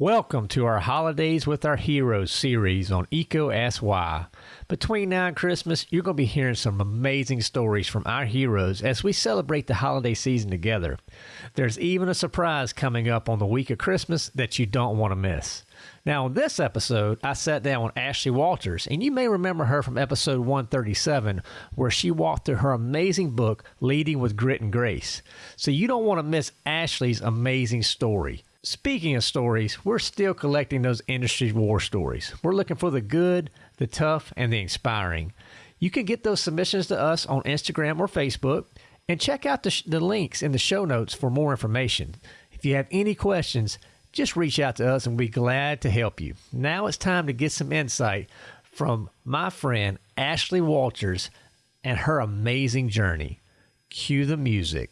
Welcome to our Holidays with Our Heroes series on EECO Ask Why. Between now and Christmas, you're going to be hearing some amazing stories from our heroes as we celebrate the holiday season together. There's even a surprise coming up on the week of Christmas that you don't want to miss. Now, on this episode, I sat down with Ashley Walters, and you may remember her from episode 137, where she walked through her amazing book, Leading with Grit and Grace. So you don't want to miss Ashley's amazing story. Speaking of stories, we're still collecting those industry war stories. We're looking for the good, the tough, and the inspiring. You can get those submissions to us on Instagram or Facebook and check out the, sh- the links in the show notes for more information. If you have any questions, just reach out to us and we'll be glad to help you. Now it's time to get some insight from my friend Ashley Walters and her amazing journey. Cue the music.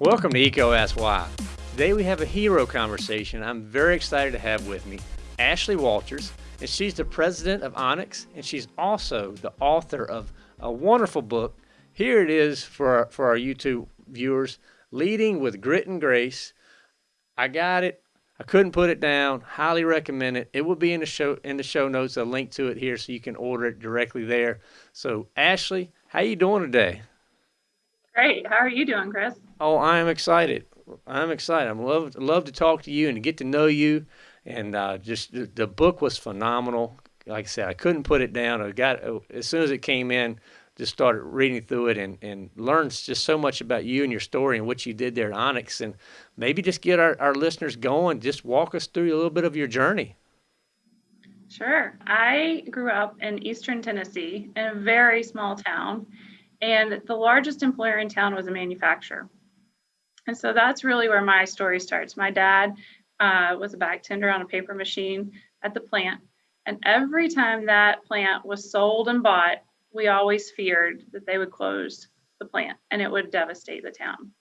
Welcome to EECO Ask Why. Today we have a hero conversation I'm very excited to have with me, Ashley Walters, and she's the president of Onex, and she's also the author of a wonderful book. Here it is for our, for our YouTube viewers, Leading with Grit and Grace. I got it. I couldn't put it down. Highly recommend it. It will be in the show in the show notes. A link to it here so you can order it directly there. So Ashley, how you doing today? Great. How are you doing, Chris? Oh, I am excited. I'm excited. I'm love love to talk to you and to get to know you. And uh, just the, the book was phenomenal. Like I said, I couldn't put it down. I got as soon as it came in, just started reading through it and and learned just so much about you and your story and what you did there at Onex. And maybe just get our, our listeners going. Just walk us through a little bit of your journey. Sure. I grew up in eastern Tennessee in a very small town, and the largest employer in town was a manufacturer. And so that's really where my story starts. My dad uh, was a bag tender on a paper machine at the plant. And every time that plant was sold and bought, we always feared that they would close the plant and it would devastate the town.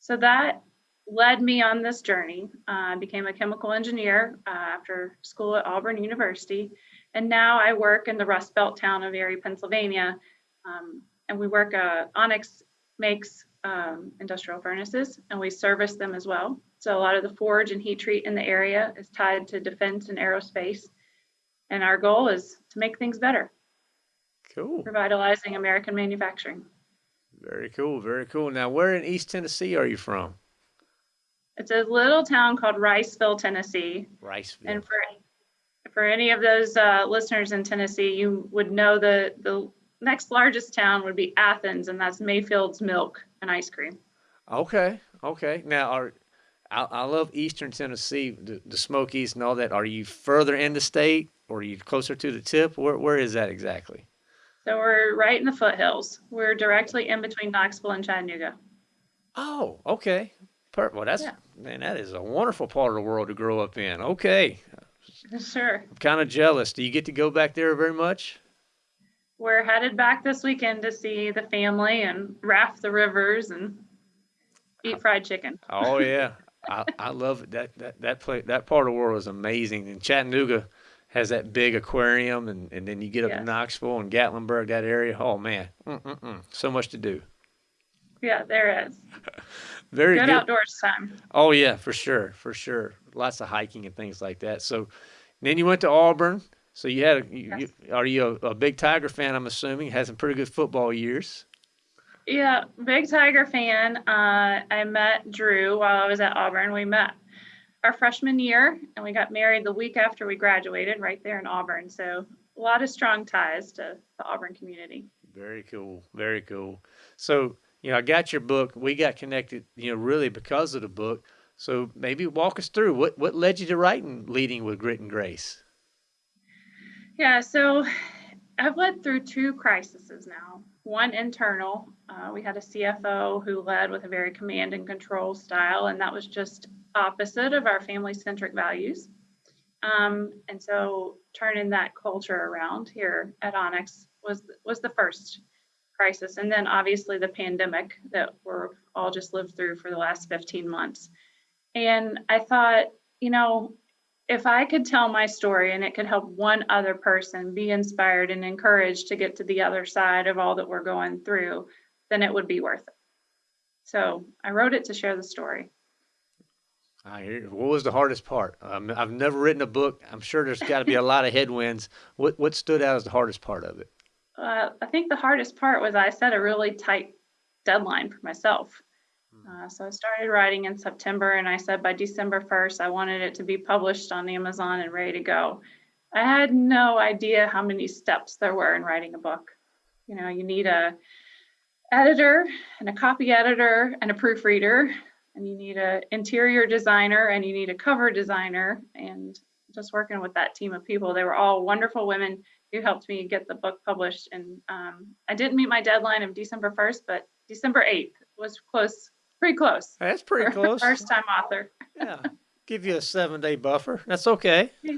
So that led me on this journey. Uh, I became a chemical engineer uh, after school at Auburn University. And now I work in the Rust Belt town of Erie, Pennsylvania. Um, and we work, uh, Onex makes um, industrial furnaces and we service them as well. So a lot of the forge and heat treat in the area is tied to defense and aerospace. And our goal is to make things better. Cool. Revitalizing American manufacturing. Very cool. Very cool. Now, where in East Tennessee are you from? It's a little town called Riceville, Tennessee. Riceville. And for for any of those uh, listeners in Tennessee, you would know the the next largest town would be Athens, and that's Mayfield's Milk and Ice Cream. Okay, okay. Now, are I, I love Eastern Tennessee, the, the Smokies and all that. Are you further in the state, or are you closer to the tip? Where where is that exactly? So we're right in the foothills. We're directly in between Knoxville and Chattanooga. Oh, okay. Perfect. Well, that's Yeah. man, that is a wonderful part of the world to grow up in. Okay, Sure. I'm kind of jealous. Do you get to go back there very much? We're headed back this weekend to see the family and raft the rivers and eat fried chicken. Oh yeah, I, I love it. That that that play that part of the world is amazing. And Chattanooga has that big aquarium, and, and then you get up Yeah. to Knoxville and Gatlinburg, that area. Oh man, Mm-mm-mm. so much to do. Yeah, there is. Very Good good. outdoors time. Oh yeah, for sure, for sure. Lots of hiking and things like that. So then you went to Auburn. So you had a, you, Yes. you, are you a, a big Tiger fan? I'm assuming had some pretty good football years. Yeah, big Tiger fan. Uh, I met Drew while I was at Auburn. We met our freshman year and we got married the week after we graduated right there in Auburn. So a lot of strong ties to the Auburn community. Very cool. Very cool. So, you know, I got your book. We got connected, you know, really because of the book. So maybe walk us through what, what led you to writing Leading with Grit and Grace? Yeah, so I've led through two crises now. One internal, uh, we had a CFO who led with a very command and control style, and that was just opposite of our family centric values. Um, and so turning that culture around here at Onex was was the first crisis, and then obviously the pandemic that we're all just lived through for the last 15 months. And I thought, you know, if I could tell my story and it could help one other person be inspired and encouraged to get to the other side of all that we're going through, then it would be worth it. So I wrote it to share the story. I hear. What was the hardest part? Um, I've never written a book. I'm sure there's got to be a lot of headwinds. What what stood out as the hardest part of it? Uh, I think the hardest part was I set a really tight deadline for myself. Uh, so I started writing in September, and I said by December 1st, I wanted it to be published on Amazon and ready to go. I had no idea how many steps there were in writing a book. You know, you need a editor and a copy editor and a proofreader, and you need an interior designer and you need a cover designer. And just working with that team of people, they were all wonderful women who helped me get the book published. And um, I didn't meet my deadline of December 1st, but December 8th was close Pretty close. That's pretty close. First time author. yeah. Give you a seven day buffer. That's okay.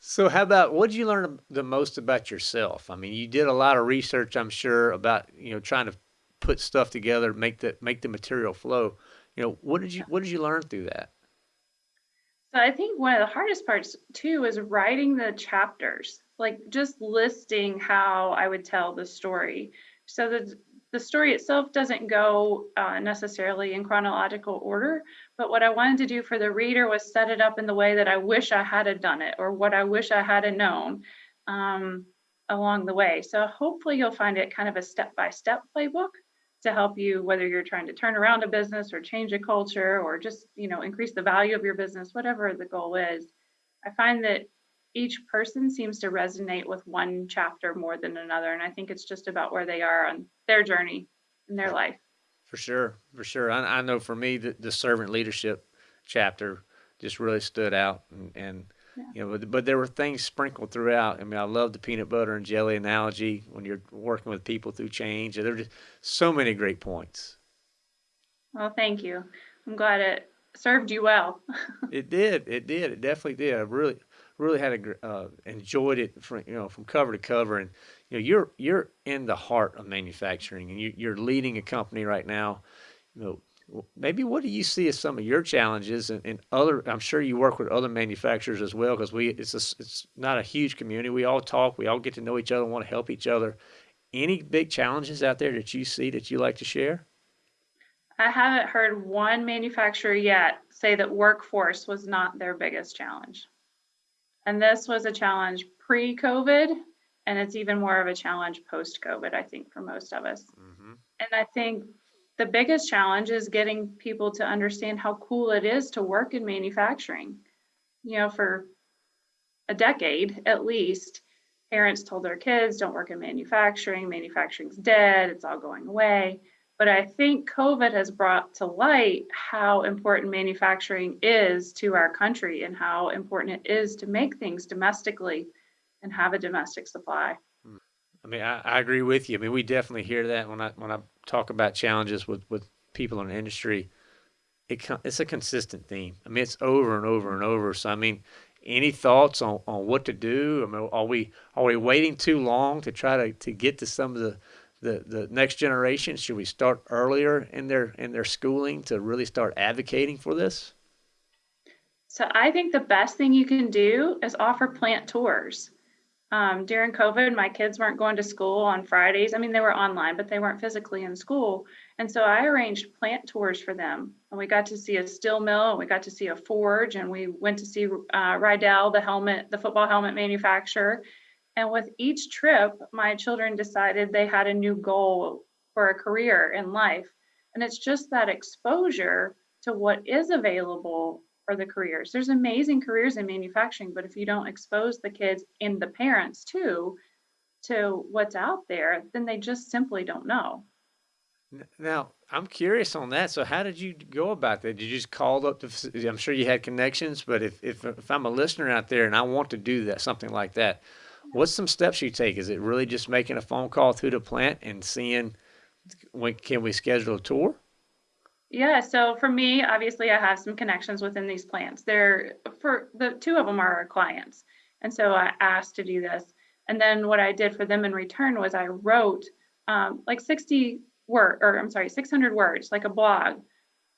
so, how about what did you learn the most about yourself? I mean, you did a lot of research, I'm sure, about you know trying to put stuff together, make the make the material flow. You know, what did you what did you learn through that? So I think one of the hardest parts too is writing the chapters, like just listing how I would tell the story. So the the story itself doesn't go uh, necessarily in chronological order, but what I wanted to do for the reader was set it up in the way that I wish I had done it or what I wish I had known um, along the way. So hopefully you'll find it kind of a step-by-step playbook to help you whether you're trying to turn around a business or change a culture or just you know increase the value of your business, whatever the goal is. I find that each person seems to resonate with one chapter more than another. And I think it's just about where they are on their journey in their life. For sure. For sure. I, I know for me, the, the, servant leadership chapter just really stood out. And, and yeah. you know, but, but there were things sprinkled throughout. I mean, I love the peanut butter and jelly analogy when you're working with people through change. There are just so many great points. Well, thank you. I'm glad it served you well. it did. It did. It definitely did. I really, really had a uh, enjoyed it from you know from cover to cover, and you know you're you're in the heart of manufacturing, and you, you're leading a company right now. You know, maybe what do you see as some of your challenges and, and other i'm sure you work with other manufacturers as well because we it's a, it's not a huge community. We all talk we all get to know each other want to help each other. Any big challenges out there that you see that you like to share? I haven't heard one manufacturer yet say that workforce was not their biggest challenge and this was a challenge pre COVID, and it's even more of a challenge post COVID, I think, for most of us. Mm-hmm. And I think the biggest challenge is getting people to understand how cool it is to work in manufacturing. You know, for a decade at least, parents told their kids, don't work in manufacturing, manufacturing's dead, it's all going away. But I think COVID has brought to light how important manufacturing is to our country and how important it is to make things domestically and have a domestic supply. I mean, I, I agree with you. I mean, we definitely hear that when I when I talk about challenges with with people in the industry. It it's a consistent theme. I mean, it's over and over and over. So I mean, any thoughts on, on what to do? I mean, are we are we waiting too long to try to, to get to some of the the, the next generation? Should we start earlier in their in their schooling to really start advocating for this? So I think the best thing you can do is offer plant tours. Um, during COVID, my kids weren't going to school on Fridays. I mean, they were online, but they weren't physically in school. And so I arranged plant tours for them. And we got to see a steel mill, and we got to see a forge, and we went to see uh, Riddell, the helmet, the football helmet manufacturer. And with each trip, my children decided they had a new goal for a career in life. And it's just that exposure to what is available for the careers. There's amazing careers in manufacturing, but if you don't expose the kids and the parents too to what's out there, then they just simply don't know. Now, I'm curious on that. So, how did you go about that? Did you just call up? I'm sure you had connections, but if, if if I'm a listener out there and I want to do that, something like that, what's some steps you take? Is it really just making a phone call through the plant and seeing when can we schedule a tour? Yeah, so for me, obviously, I have some connections within these plants. They're for the two of them are our clients, and so I asked to do this. And then what I did for them in return was I wrote um, like 60 word, or I'm sorry, 600 words, like a blog,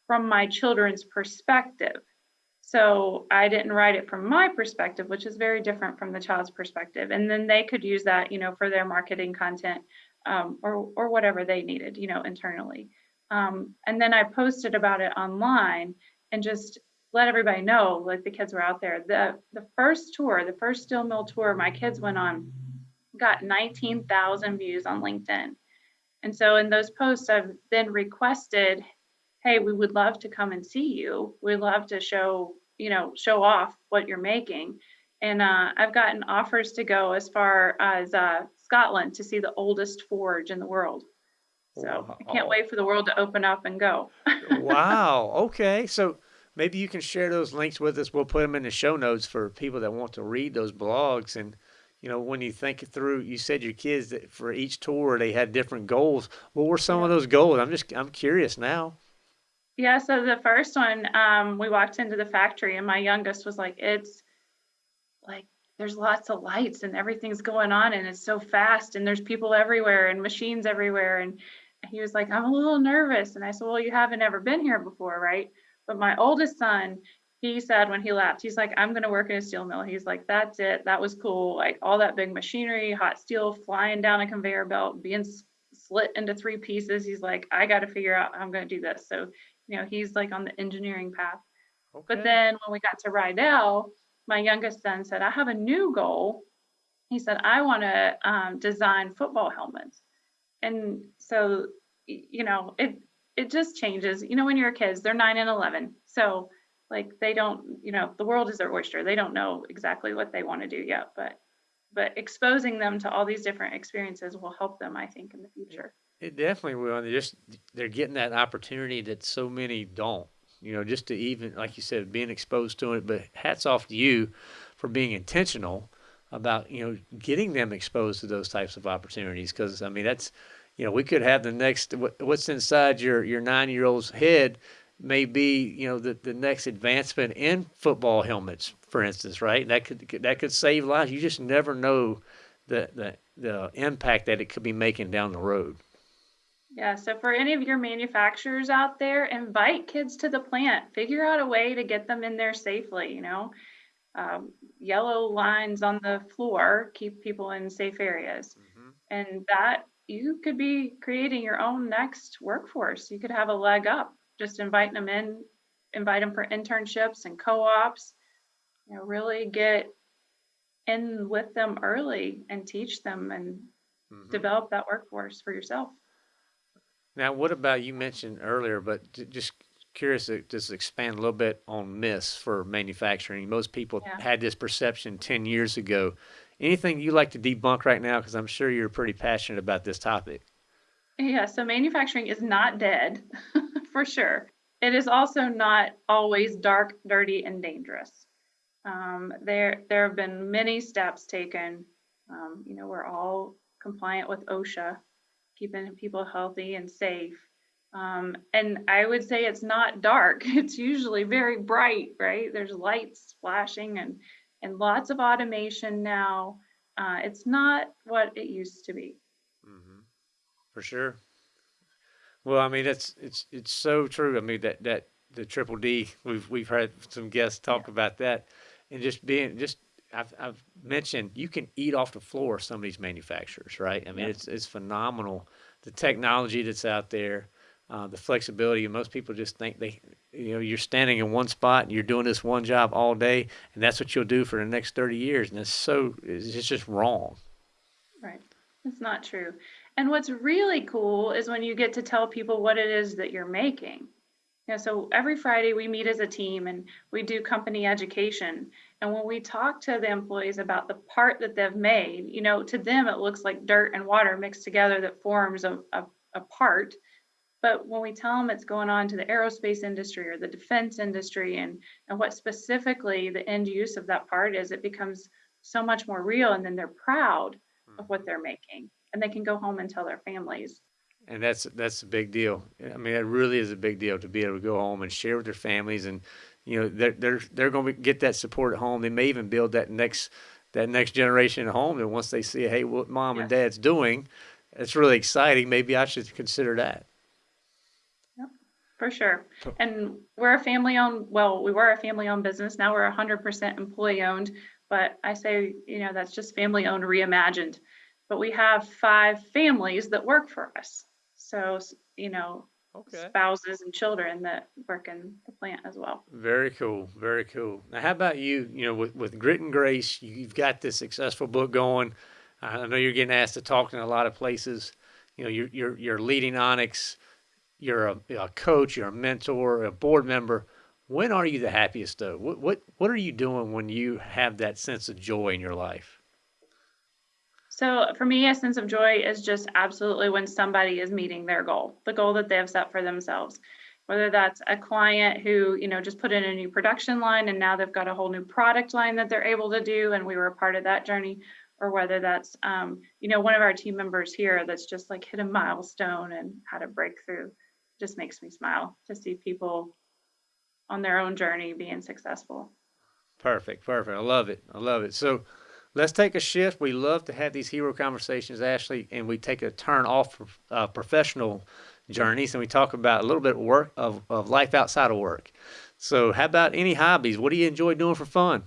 from my children's perspective. So I didn't write it from my perspective, which is very different from the child's perspective. And then they could use that, you know, for their marketing content. um, or or whatever they needed, you know, internally. Um, and then I posted about it online and just let everybody know, like the kids were out there. The the first tour, the first steel mill tour my kids went on, got 19,000 views on LinkedIn. And so in those posts, I've then requested, hey, we would love to come and see you. We'd love to show, you know, show off what you're making. And uh, I've gotten offers to go as far as uh, Scotland to see the oldest forge in the world. So wow. I can't wait for the world to open up and go. wow. Okay. So maybe you can share those links with us. We'll put them in the show notes for people that want to read those blogs. And, you know, when you think through, you said your kids that for each tour they had different goals. What were some yeah. of those goals? I'm just, I'm curious now. Yeah. So the first one, um, we walked into the factory and my youngest was like, it's like, there's lots of lights and everything's going on and it's so fast and there's people everywhere and machines everywhere. And he was like, I'm a little nervous. And I said, Well, you haven't ever been here before, right? But my oldest son, he said when he left, he's like, I'm going to work in a steel mill. He's like, that's it. That was cool. Like all that big machinery, hot steel flying down a conveyor belt, being split into three pieces. He's like, I got to figure out how I'm going to do this. So, you know, he's like on the engineering path. Okay. But then when we got to Riddell, my youngest son said, I have a new goal. He said, I want to um, design football helmets. And so, you know, it, it just changes. You know, when you're kids, they're nine and 11. So, like, they don't, you know, the world is their oyster. They don't know exactly what they want to do yet, but but exposing them to all these different experiences will help them, I think, in the future. It definitely will. They just they're getting that opportunity that so many don't. You know, just to even like you said, being exposed to it. But hats off to you for being intentional about you know getting them exposed to those types of opportunities. Because I mean, that's you know, we could have the next what's inside your your nine year old's head may be you know the, the next advancement in football helmets, for instance, right? That could that could save lives. You just never know the the the impact that it could be making down the road. Yeah, so for any of your manufacturers out there, invite kids to the plant. Figure out a way to get them in there safely. You know, um, yellow lines on the floor keep people in safe areas, mm-hmm. and that you could be creating your own next workforce. You could have a leg up, just inviting them in, invite them for internships and co-ops. You know, really get in with them early and teach them and mm-hmm. develop that workforce for yourself. Now, what about you mentioned earlier, but just curious to just expand a little bit on myths for manufacturing. Most people yeah. had this perception 10 years ago anything you like to debunk right now? Because I'm sure you're pretty passionate about this topic. Yeah, so manufacturing is not dead, for sure. It is also not always dark, dirty, and dangerous. Um, there, there have been many steps taken. Um, you know, we're all compliant with OSHA, keeping people healthy and safe. Um, and I would say it's not dark. It's usually very bright, right? There's lights flashing and and lots of automation now. Uh, it's not what it used to be. Mm-hmm. For sure. Well, I mean, it's it's it's so true. I mean that that the triple D. We've we've heard some guests talk yeah. about that, and just being just I've I've mentioned you can eat off the floor some of these manufacturers, right? I mean, yeah. it's it's phenomenal the technology that's out there uh, the flexibility. Most people just think they, you know, you're standing in one spot and you're doing this one job all day, and that's what you'll do for the next 30 years. And it's so, it's just wrong. Right. It's not true. And what's really cool is when you get to tell people what it is that you're making. You know, so every Friday we meet as a team and we do company education. And when we talk to the employees about the part that they've made, you know, to them it looks like dirt and water mixed together that forms a, a, a part but when we tell them it's going on to the aerospace industry or the defense industry and, and what specifically the end use of that part is, it becomes so much more real. And then they're proud of what mm-hmm. they're making and they can go home and tell their families. And that's that's a big deal. I mean, it really is a big deal to be able to go home and share with their families, and you know they're they're they're going to get that support at home. They may even build that next that next generation at home. And once they see, hey, what mom yes. and dad's doing, it's really exciting. Maybe I should consider that for sure. And we're a family owned, well, we were a family owned business. Now we're 100% employee owned. But I say, you know, that's just family owned reimagined. but we have five families that work for us. So, you know, okay. spouses and children that work in the plant as well. Very cool. Very cool. Now, how about you? You know, with, with Grit and Grace, you've got this successful book going. I know you're getting asked to talk in a lot of places. You know, you're you're, you're leading Onex. You're a, a coach. You're a mentor. A board member. When are you the happiest though? What what what are you doing when you have that sense of joy in your life? So for me, a sense of joy is just absolutely when somebody is meeting their goal, the goal that they have set for themselves. Whether that's a client who, you know, just put in a new production line and now they've got a whole new product line that they're able to do, and we were a part of that journey, or whether that's, um, you know, one of our team members here that's just like hit a milestone and had a breakthrough. Just makes me smile to see people on their own journey being successful. Perfect, perfect. I love it. I love it. So let's take a shift. We love to have these hero conversations, Ashley, and we take a turn off uh, professional journeys and we talk about a little bit of work of, of life outside of work. So, how about any hobbies? What do you enjoy doing for fun?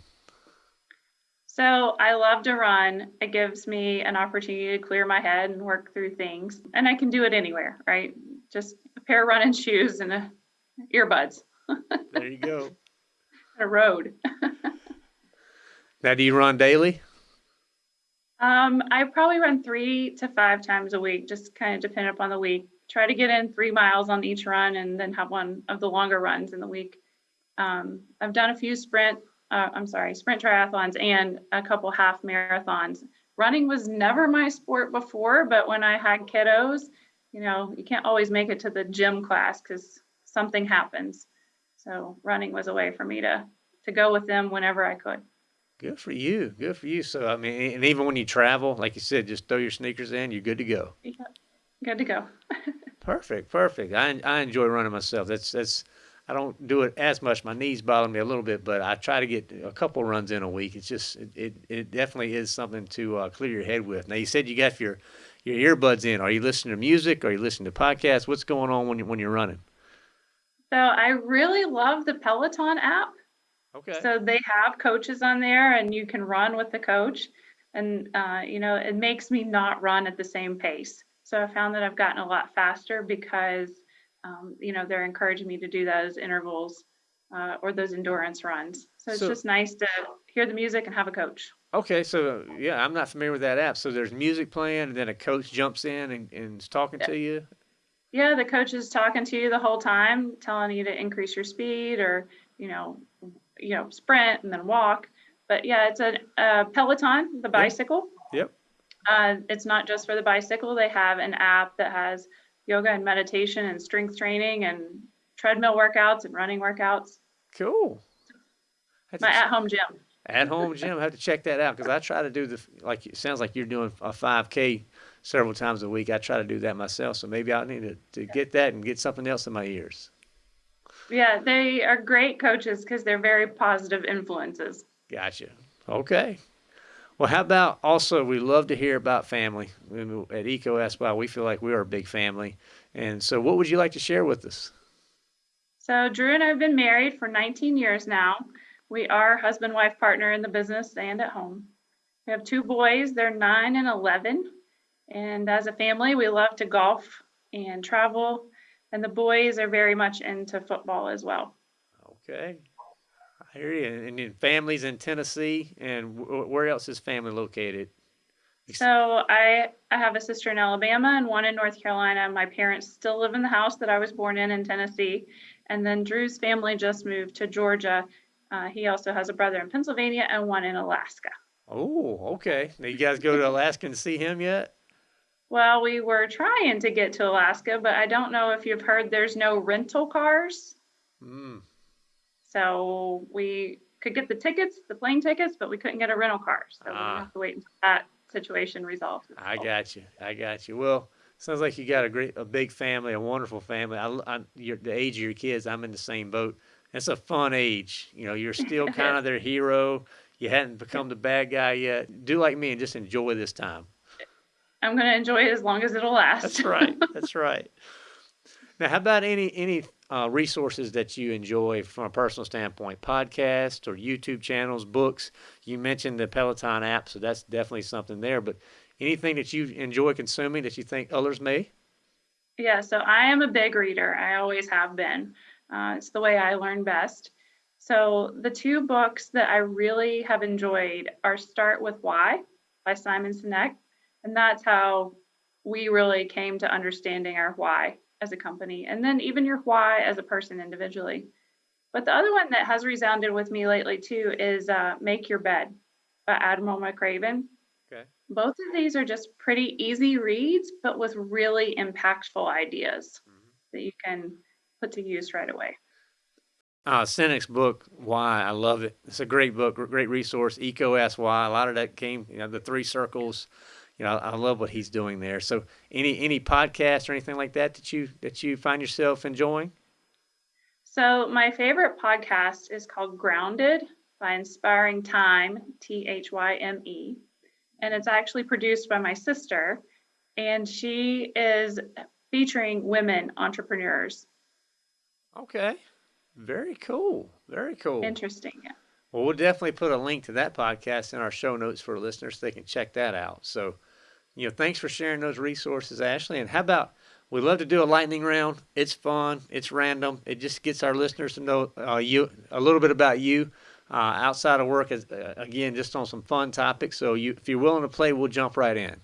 So, I love to run. It gives me an opportunity to clear my head and work through things. And I can do it anywhere, right? Just a pair of running shoes and a, earbuds. there you go. a road. now, do you run daily? Um, I probably run three to five times a week, just kind of depend upon the week. Try to get in three miles on each run and then have one of the longer runs in the week. Um, I've done a few sprint, uh, I'm sorry, sprint triathlons and a couple half marathons. Running was never my sport before, but when I had kiddos, you know, you can't always make it to the gym class because something happens. So running was a way for me to to go with them whenever I could. Good for you. Good for you. So I mean, and even when you travel, like you said, just throw your sneakers in. You're good to go. Yeah, good to go. perfect. Perfect. I I enjoy running myself. That's that's. I don't do it as much. My knees bother me a little bit, but I try to get a couple runs in a week. It's just it it, it definitely is something to uh, clear your head with. Now you said you got your your earbuds in. Are you listening to music? Are you listening to podcasts? What's going on when you when you're running? So I really love the Peloton app. Okay. So they have coaches on there, and you can run with the coach, and uh, you know it makes me not run at the same pace. So I found that I've gotten a lot faster because um, you know they're encouraging me to do those intervals uh, or those endurance runs. So it's so, just nice to hear the music and have a coach. Okay, so yeah, I'm not familiar with that app. So there's music playing, and then a coach jumps in and, and is talking yeah. to you. Yeah, the coach is talking to you the whole time, telling you to increase your speed or you know you know sprint and then walk. But yeah, it's a, a Peloton, the bicycle. Yep. Uh, it's not just for the bicycle. They have an app that has yoga and meditation and strength training and treadmill workouts and running workouts. Cool. My at-home gym. At-home gym. I have to check that out because I try to do the like. It sounds like you're doing a 5K several times a week. I try to do that myself, so maybe I need to, to get that and get something else in my ears. Yeah, they are great coaches because they're very positive influences. Gotcha. Okay. Well, how about also, we love to hear about family. At EECO Ask Why, we feel like we are a big family. And so, what would you like to share with us? So, Drew and I have been married for 19 years now. We are husband wife partner in the business and at home. We have two boys, they're nine and 11. And as a family, we love to golf and travel and the boys are very much into football as well. Okay. I hear you. And, and families in Tennessee, and where else is family located? So I I have a sister in Alabama and one in North Carolina. My parents still live in the house that I was born in in Tennessee, and then Drew's family just moved to Georgia. Uh, he also has a brother in Pennsylvania and one in Alaska. Oh, okay. Now you guys go to Alaska and see him yet? Well, we were trying to get to Alaska, but I don't know if you've heard there's no rental cars. Mm. So we could get the tickets, the plane tickets, but we couldn't get a rental car. So ah. we have to wait until that situation resolves. I got you. I got you. Well, sounds like you got a great, a big family, a wonderful family. I, I the age of your kids, I'm in the same boat. It's a fun age. You know, you're still kind of their hero. You hadn't become the bad guy yet. Do like me and just enjoy this time. I'm going to enjoy it as long as it'll last. That's right. That's right. Now, how about any any uh, resources that you enjoy from a personal standpoint? Podcasts or YouTube channels, books? You mentioned the Peloton app, so that's definitely something there. But anything that you enjoy consuming that you think others may? Yeah, so I am a big reader. I always have been. Uh, it's the way I learn best. So the two books that I really have enjoyed are Start with Why by Simon Sinek. And that's how we really came to understanding our why as a company, and then even your why as a person individually. But the other one that has resounded with me lately too is uh, Make Your Bed by Admiral McRaven. Okay. Both of these are just pretty easy reads, but with really impactful ideas mm-hmm. that you can put to use right away. Uh, Sinek's book, Why, I love it. It's a great book, great resource. EECO Ask Why. A lot of that came, you know, the three circles. You know, I love what he's doing there. So, any any podcast or anything like that that you that you find yourself enjoying? So, my favorite podcast is called Grounded by Inspiring Thyme, T H Y M E, and it's actually produced by my sister, and she is featuring women entrepreneurs. Okay. Very cool. Very cool. Interesting. Yeah. Well, we'll definitely put a link to that podcast in our show notes for listeners so they can check that out. So, you know, thanks for sharing those resources, Ashley. And how about we love to do a lightning round? It's fun. It's random. It just gets our listeners to know uh, you a little bit about you uh, outside of work. As, uh, again, just on some fun topics. So, you, if you're willing to play, we'll jump right in.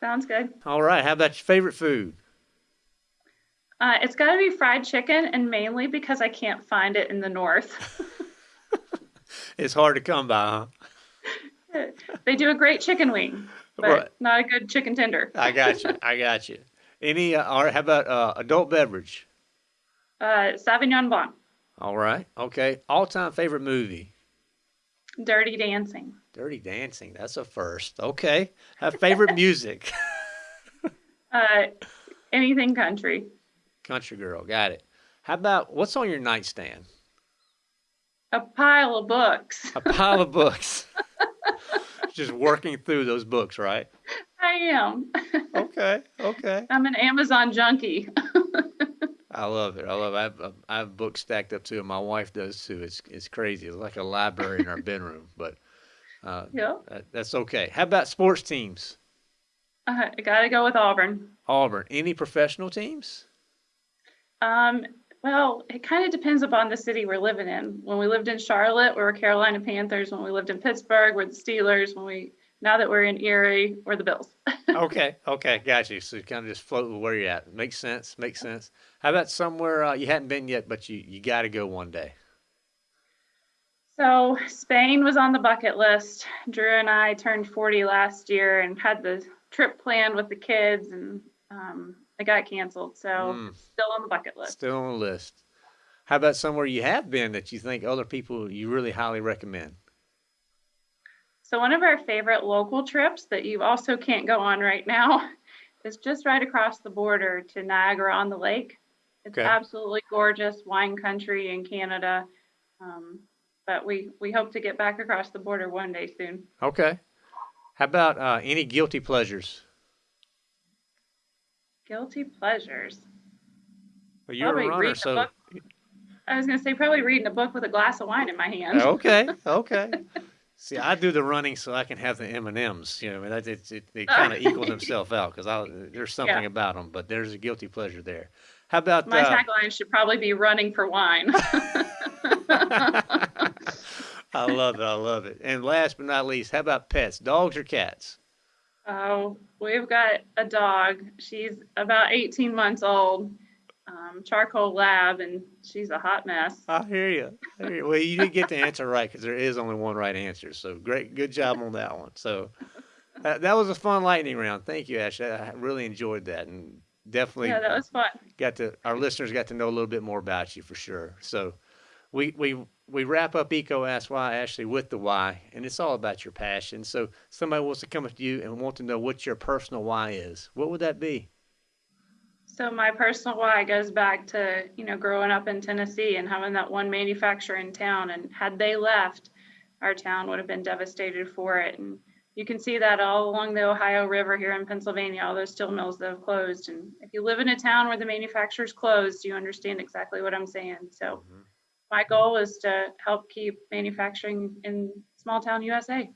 Sounds good. All right. How about your favorite food? Uh, it's got to be fried chicken, and mainly because I can't find it in the north. it's hard to come by, huh? they do a great chicken wing, but well, not a good chicken tender. I got you. I got you. Any? Uh, or how about uh, adult beverage? Uh, Sauvignon Blanc. All right. Okay. All-time favorite movie. Dirty Dancing. Dirty Dancing. That's a first. Okay. Have favorite music. uh, anything country. Country girl, got it. How about what's on your nightstand? A pile of books. A pile of books. Just working through those books, right? I am. okay, okay. I'm an Amazon junkie. I love it. I love it. I have, I have books stacked up too, and my wife does too. It's it's crazy. It's like a library in our bedroom, but uh, yeah, that, that's okay. How about sports teams? Uh, I gotta go with Auburn. Auburn. Any professional teams? Um, well, it kind of depends upon the city we're living in. When we lived in Charlotte, we were Carolina Panthers. When we lived in Pittsburgh, we're the Steelers. When we now that we're in Erie, we're the Bills. okay, okay, got you. So you kind of just float where you're at. Makes sense. Makes sense. How about somewhere uh, you hadn't been yet, but you you got to go one day? So Spain was on the bucket list. Drew and I turned 40 last year and had the trip planned with the kids, and um, it got canceled, so mm. still on the bucket list. Still on the list. How about somewhere you have been that you think other people you really highly recommend? So one of our favorite local trips that you also can't go on right now is just right across the border to Niagara on the Lake. It's okay. absolutely gorgeous wine country in Canada. Um, but we, we hope to get back across the border one day soon. Okay. How about uh, any guilty pleasures? Guilty pleasures. Well, you're probably a runner, so. A I was going to say probably reading a book with a glass of wine in my hand. Okay, okay. See, I do the running so I can have the M and M's. You know, I mean, it, it, they kind of equal themselves out because there's something yeah. about them, but there's a guilty pleasure there. How about my uh, tagline should probably be running for wine. I love it. I love it. And last but not least, how about pets, dogs or cats? Oh, we've got a dog. She's about 18 months old, um, charcoal lab, and she's a hot mess. I hear you. I hear you. Well, you did get the answer right because there is only one right answer. So great, good job on that one. So uh, that was a fun lightning round. Thank you, Ash. I really enjoyed that, and definitely yeah, that was fun. Got to our listeners got to know a little bit more about you for sure. So we we we wrap up EECO Ask Why Ashley with the why, and it's all about your passion. So somebody wants to come up to you and want to know what your personal why is. What would that be? So my personal why goes back to you know growing up in Tennessee and having that one manufacturer in town, and had they left, our town would have been devastated for it. And you can see that all along the Ohio River here in Pennsylvania, all those steel mills that have closed. And if you live in a town where the manufacturer's closed, you understand exactly what I'm saying. So. Mm-hmm my goal is to help keep manufacturing in small town USA.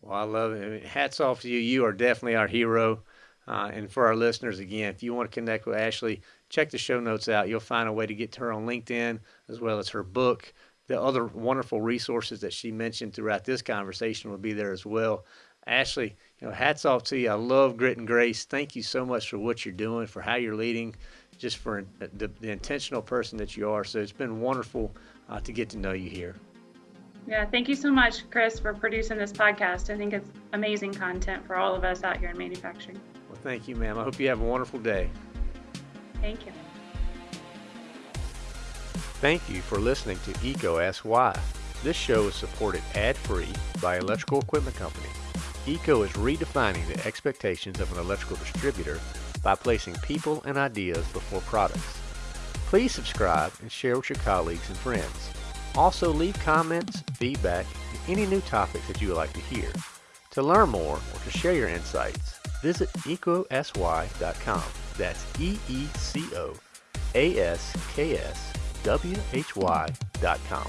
Well, I love it. Hats off to you. You are definitely our hero. Uh, and for our listeners, again, if you want to connect with Ashley, check the show notes out. You'll find a way to get to her on LinkedIn as well as her book. The other wonderful resources that she mentioned throughout this conversation will be there as well. Ashley, you know, hats off to you. I love Grit and Grace. Thank you so much for what you're doing, for how you're leading, just for the, the intentional person that you are. So it's been wonderful uh, to get to know you here. Yeah, thank you so much, Chris, for producing this podcast. I think it's amazing content for all of us out here in manufacturing. Well, thank you, ma'am. I hope you have a wonderful day. Thank you. Thank you for listening to EECO Ask Why. This show is supported ad-free by Electrical Equipment Company. EECO is redefining the expectations of an electrical distributor by placing people and ideas before products. Please subscribe and share with your colleagues and friends. Also leave comments, feedback, and any new topics that you would like to hear. To learn more or to share your insights, visit eecoaskwhy.com. That's E-E-C-O A-S-K-S W-H-Y.com.